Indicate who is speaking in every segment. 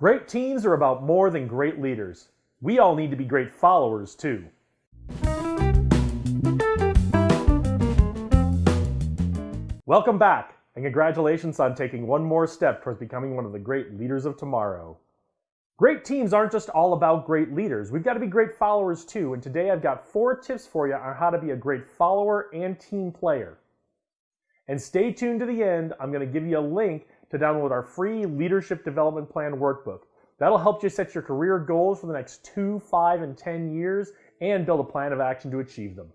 Speaker 1: Great teams are about more than great leaders. We all need to be great followers too. Welcome back, and congratulations on taking one more step towards becoming one of the great leaders of tomorrow. Great teams aren't just all about great leaders. We've got to be great followers too, and today I've got four tips for you on how to be a great follower and team player. And stay tuned to the end. I'm going to give you a link to download our free Leadership Development Plan workbook. That'll help you set your career goals for the next two, five, and 10 years and build a plan of action to achieve them.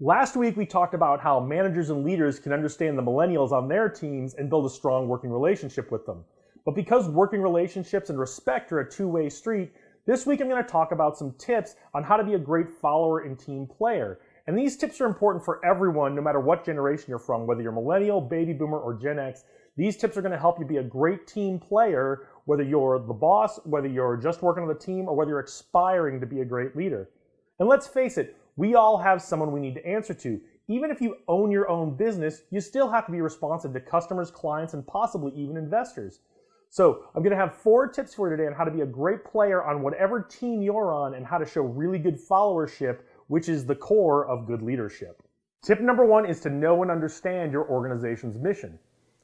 Speaker 1: Last week, we talked about how managers and leaders can understand the millennials on their teams and build a strong working relationship with them. But because working relationships and respect are a two-way street, this week I'm going to talk about some tips on how to be a great follower and team player. And these tips are important for everyone, no matter what generation you're from, whether you're millennial, baby boomer, or Gen X. These tips are going to help you be a great team player, whether you're the boss, whether you're just working on the team, or whether you're aspiring to be a great leader. And let's face it, we all have someone we need to answer to. Even if you own your own business, you still have to be responsive to customers, clients, and possibly even investors. So I'm going to have four tips for you today on how to be a great player on whatever team you're on and how to show really good followership which is the core of good leadership. Tip number one is to know and understand your organization's mission.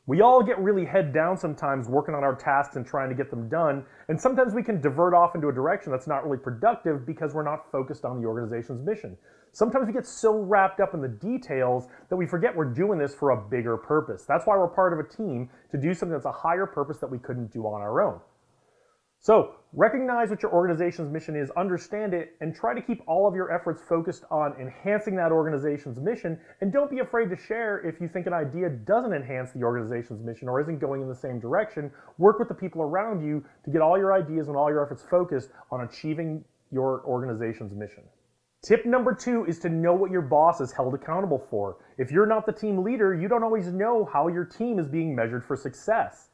Speaker 1: We all get really head down sometimes working on our tasks and trying to get them done, and sometimes we can divert off into a direction that's not really productive because we're not focused on the organization's mission. Sometimes we get so wrapped up in the details that we forget we're doing this for a bigger purpose. That's why we're part of a team to do something that's a higher purpose that we couldn't do on our own. So recognize what your organization's mission is, understand it, and try to keep all of your efforts focused on enhancing that organization's mission. And don't be afraid to share if you think an idea doesn't enhance the organization's mission or isn't going in the same direction. Work with the people around you to get all your ideas and all your efforts focused on achieving your organization's mission. Tip number two is to know what your boss is held accountable for. If you're not the team leader, you don't always know how your team is being measured for success.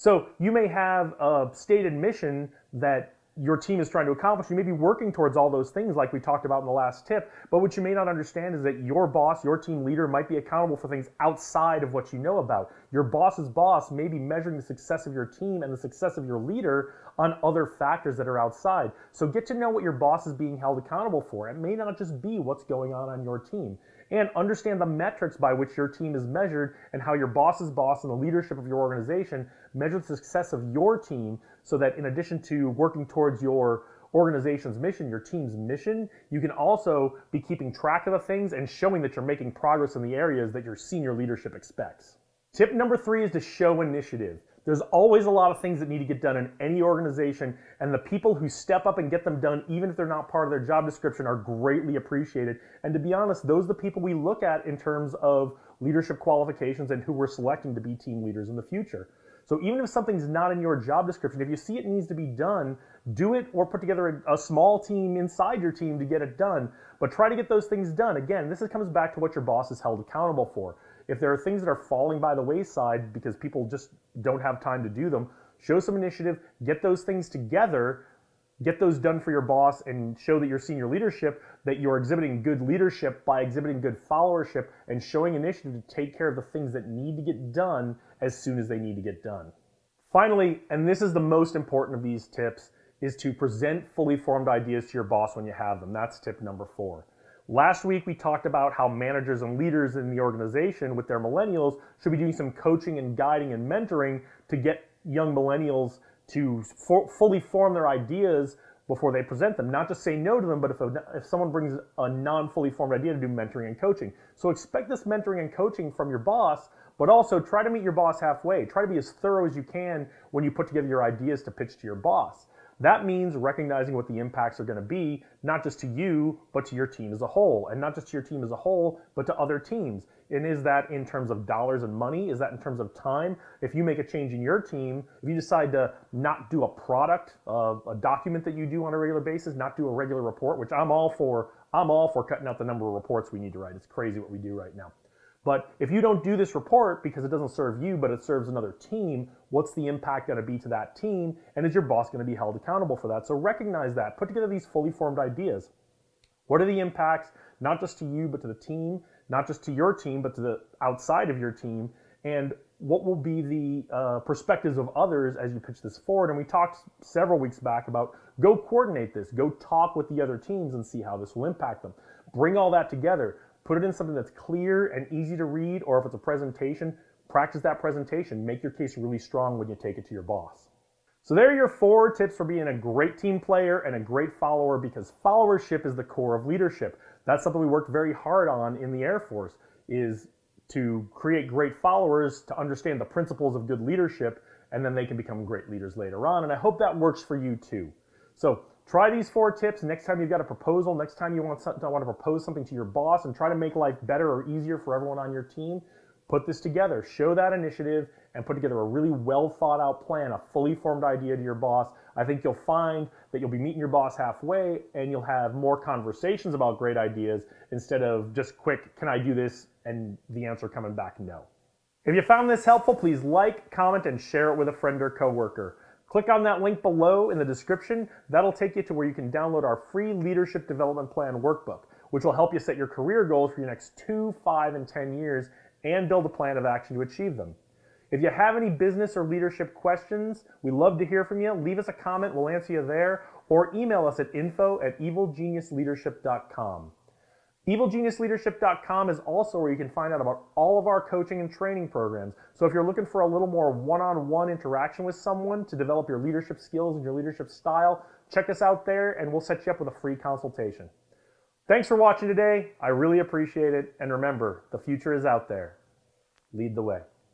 Speaker 1: So you may have a stated mission that your team is trying to accomplish. You may be working towards all those things like we talked about in the last tip, but what you may not understand is that your boss, your team leader might be accountable for things outside of what you know about. Your boss's boss may be measuring the success of your team and the success of your leader on other factors that are outside. So get to know what your boss is being held accountable for. It may not just be what's going on on your team and understand the metrics by which your team is measured and how your boss's boss and the leadership of your organization measure the success of your team so that in addition to working towards your organization's mission, your team's mission, you can also be keeping track of the things and showing that you're making progress in the areas that your senior leadership expects. Tip number three is to show initiative. There's always a lot of things that need to get done in any organization, and the people who step up and get them done, even if they're not part of their job description, are greatly appreciated. And to be honest, those are the people we look at in terms of leadership qualifications and who we're selecting to be team leaders in the future. So even if something's not in your job description, if you see it needs to be done, do it or put together a, a, small team inside your team to get it done. But try to get those things done. Again, this comes back to what your boss is held accountable for. If there are things that are falling by the wayside because people just don't have time to do them, show some initiative, get those things together, get those done for your boss, and show that your senior leadership that you're exhibiting good leadership by exhibiting good followership and showing initiative to take care of the things that need to get done as soon as they need to get done. Finally, and this is the most important of these tips, is to present fully formed ideas to your boss when you have them. That's tip number four. Last week, we talked about how managers and leaders in the organization with their millennials should be doing some coaching and guiding and mentoring to get young millennials to for, fully form their ideas before they present them. Not just say no to them, but if, a, if someone brings a non-fully formed idea to do mentoring and coaching. So expect this mentoring and coaching from your boss, but also try to meet your boss halfway. Try to be as thorough as you can when you put together your ideas to pitch to your boss. That means recognizing what the impacts are going to be, not just to you, but to your team as a whole. And not just to your team as a whole, but to other teams. And is that in terms of dollars and money? Is that in terms of time? If you make a change in your team, if you decide to not do a product, uh, a document that you do on a regular basis, not do a regular report, which I'm all for, I'm all for cutting out the number of reports we need to write. It's crazy what we do right now. But if you don't do this report because it doesn't serve you, but it serves another team, what's the impact going to be to that team? And is your boss going to be held accountable for that? So recognize that. Put together these fully formed ideas. What are the impacts, not just to you, but to the team, not just to your team, but to the outside of your team? And what will be the uh, perspectives of others as you pitch this forward. And we talked several weeks back about go coordinate this, go talk with the other teams and see how this will impact them. Bring all that together, put it in something that's clear and easy to read, or if it's a presentation, practice that presentation. Make your case really strong when you take it to your boss. So there are your four tips for being a great team player and a great follower because followership is the core of leadership. That's something we worked very hard on in the Air Force is to create great followers to understand the principles of good leadership and then they can become great leaders later on. And I hope that works for you too. So try these four tips. Next time you've got a proposal, next time you want, something, want to propose something to your boss and try to make life better or easier for everyone on your team, put this together. Show that initiative and put together a really well thought out plan, a fully formed idea to your boss. I think you'll find that you'll be meeting your boss halfway and you'll have more conversations about great ideas instead of just quick, can I do this? And the answer coming back no. If you found this helpful, please like, comment, and share it with a friend or coworker. Click on that link below in the description. That'll take you to where you can download our free Leadership Development Plan workbook, which will help you set your career goals for your next two, five, and 10 years and build a plan of action to achieve them. If you have any business or leadership questions, we love to hear from you. Leave us a comment, we'll answer you there, or email us at info at evilgeniusleadership.com. EvilGeniusLeadership.com is also where you can find out about all of our coaching and training programs. So if you're looking for a little more one-on-one -on -one interaction with someone to develop your leadership skills and your leadership style, check us out there and we'll set you up with a free consultation. Thanks for watching today. I really appreciate it. And remember, the future is out there. Lead the way.